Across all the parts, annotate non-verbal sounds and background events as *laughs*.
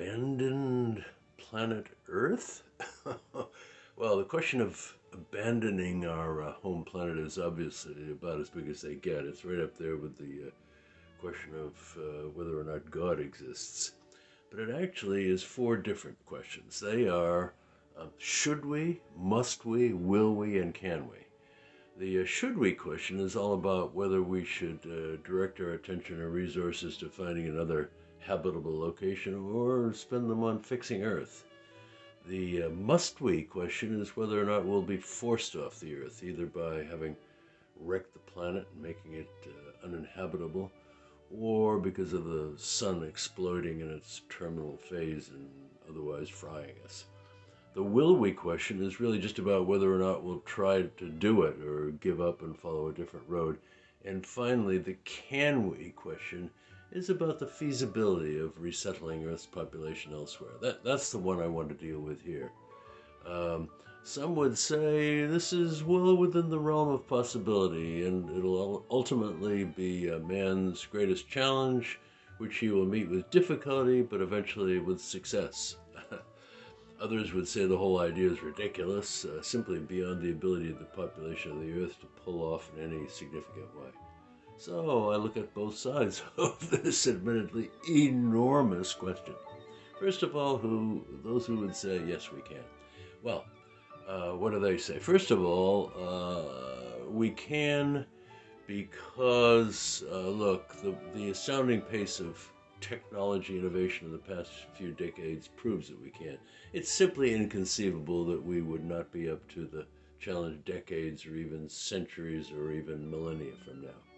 abandoned planet Earth? *laughs* well, the question of abandoning our uh, home planet is obviously about as big as they get. It's right up there with the uh, question of uh, whether or not God exists. But it actually is four different questions. They are uh, should we, must we, will we, and can we? The uh, should we question is all about whether we should uh, direct our attention or resources to finding another habitable location or spend them on fixing Earth. The uh, must we question is whether or not we'll be forced off the Earth, either by having wrecked the planet and making it uh, uninhabitable, or because of the sun exploding in its terminal phase and otherwise frying us. The will we question is really just about whether or not we'll try to do it or give up and follow a different road. And finally, the can we question is about the feasibility of resettling Earth's population elsewhere. That, that's the one I want to deal with here. Um, some would say this is well within the realm of possibility, and it'll ultimately be a man's greatest challenge, which he will meet with difficulty, but eventually with success. *laughs* Others would say the whole idea is ridiculous, uh, simply beyond the ability of the population of the Earth to pull off in any significant way. So I look at both sides *laughs* of this admittedly enormous question. First of all, who those who would say yes, we can. Well, uh, what do they say? First of all, uh, we can because uh, look, the the astounding pace of technology innovation in the past few decades proves that we can. It's simply inconceivable that we would not be up to the challenge decades or even centuries or even millennia from now.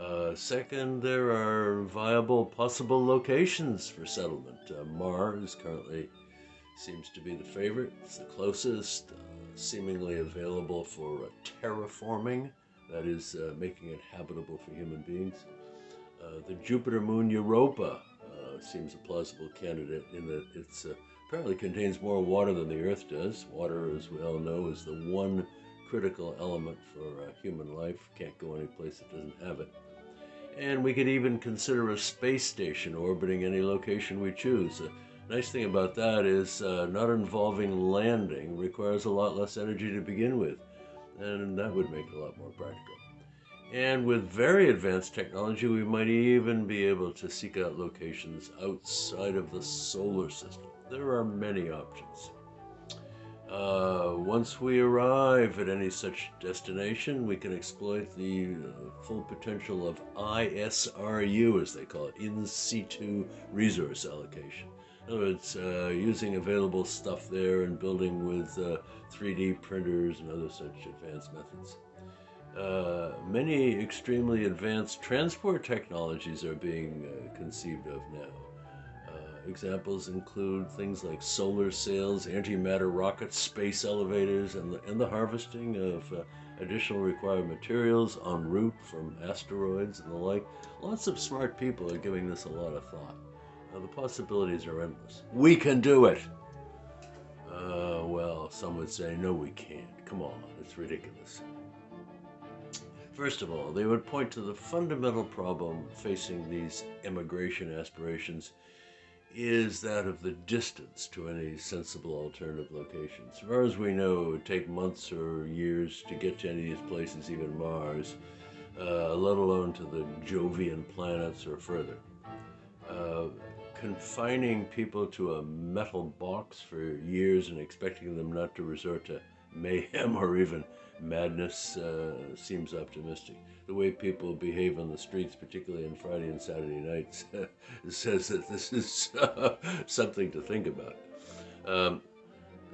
Uh, second, there are viable possible locations for settlement. Uh, Mars currently seems to be the favorite. It's the closest, uh, seemingly available for terraforming, that is, uh, making it habitable for human beings. Uh, the Jupiter moon Europa uh, seems a plausible candidate in that it uh, apparently contains more water than the Earth does. Water, as we all know, is the one critical element for human life. Can't go any place that doesn't have it. And we could even consider a space station orbiting any location we choose. The nice thing about that is uh, not involving landing requires a lot less energy to begin with, and that would make it a lot more practical. And with very advanced technology, we might even be able to seek out locations outside of the solar system. There are many options. Uh, once we arrive at any such destination, we can exploit the uh, full potential of ISRU, as they call it, in situ resource allocation. In other words, uh, using available stuff there and building with 3D uh, printers and other such advanced methods. Uh, many extremely advanced transport technologies are being conceived of now. Examples include things like solar sails, antimatter rockets, space elevators, and the, and the harvesting of uh, additional required materials en route from asteroids and the like. Lots of smart people are giving this a lot of thought. the possibilities are endless. We can do it! Uh, well, some would say, no, we can't. Come on, it's ridiculous. First of all, they would point to the fundamental problem facing these immigration aspirations is that of the distance to any sensible alternative locations. As far as we know, it would take months or years to get to any of these places, even Mars, uh, let alone to the Jovian planets or further. Uh, confining people to a metal box for years and expecting them not to resort to mayhem or even madness uh, seems optimistic. The way people behave on the streets, particularly on Friday and Saturday nights, *laughs* says that this is uh, something to think about. Um,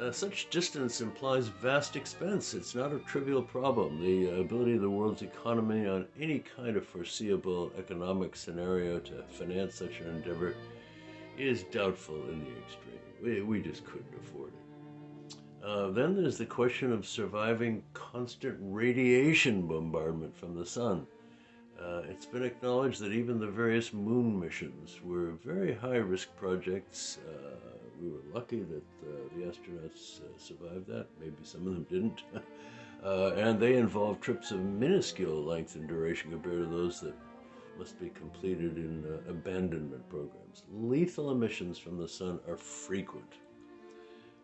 uh, such distance implies vast expense. It's not a trivial problem. The ability of the world's economy on any kind of foreseeable economic scenario to finance such an endeavor is doubtful in the extreme. We, we just couldn't afford it. Uh, then there's the question of surviving constant radiation bombardment from the sun. Uh, it's been acknowledged that even the various moon missions were very high risk projects. Uh, we were lucky that uh, the astronauts uh, survived that. Maybe some of them didn't. *laughs* And they involved trips of minuscule length and duration compared to those that must be completed in abandonment programs. Lethal emissions from the sun are frequent.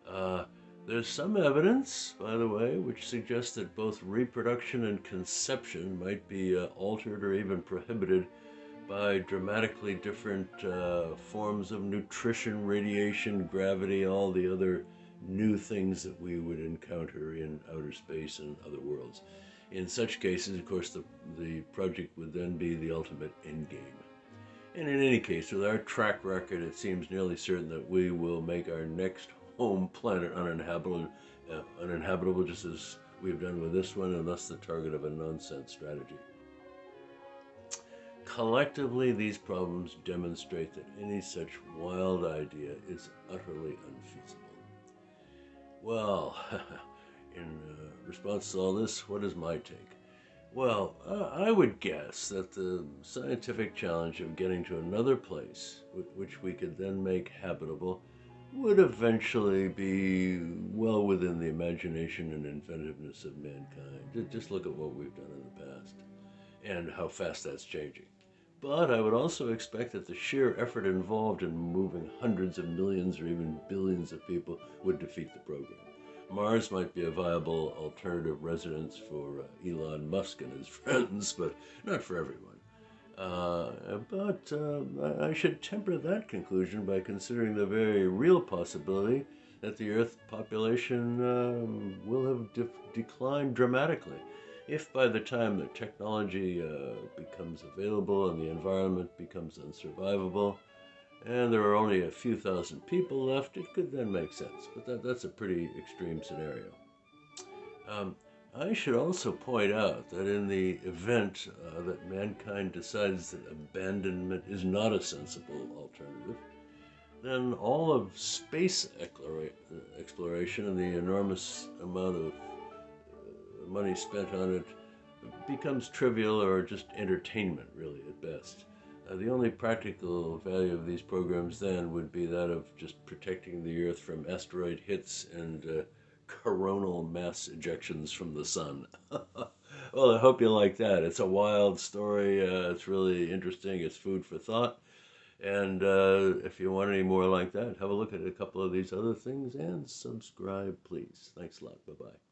Uh, there's some evidence, by the way, which suggests that both reproduction and conception might be uh, altered or even prohibited by dramatically different uh, forms of nutrition, radiation, gravity, all the other new things that we would encounter in outer space and other worlds. In such cases, of course, the, the project would then be the ultimate endgame. And in any case, with our track record, it seems nearly certain that we will make our next home planet uninhabitable, uh, uninhabitable just as we've done with this one, and thus the target of a nonsense strategy. Collectively, these problems demonstrate that any such wild idea is utterly unfeasible. Well, *laughs* in uh, response to all this, what is my take? Well, I would guess that the scientific challenge of getting to another place, which we could then make habitable, would eventually be well within the imagination and inventiveness of mankind. Just look at what we've done in the past and how fast that's changing. But I would also expect that the sheer effort involved in moving hundreds of millions or even billions of people would defeat the program. Mars might be a viable alternative residence for uh, Elon Musk and his *laughs* friends, but not for everyone. Uh, but uh, I should temper that conclusion by considering the very real possibility that the Earth population uh, will have de declined dramatically. If by the time the technology uh, becomes available and the environment becomes unsurvivable, and there are only a few thousand people left, it could then make sense. But that, that's a pretty extreme scenario. Um, I should also point out that in the event uh, that mankind decides that abandonment is not a sensible alternative, then all of space exploration and the enormous amount of uh, money spent on it becomes trivial or just entertainment, really, at best. Uh, the only practical value of these programs then would be that of just protecting the Earth from asteroid hits and uh, coronal mass ejections from the sun. *laughs* well, I hope you like that. It's a wild story. Uh, it's really interesting. It's food for thought. And uh, if you want any more like that, have a look at a couple of these other things and subscribe, please. Thanks a lot. Bye bye.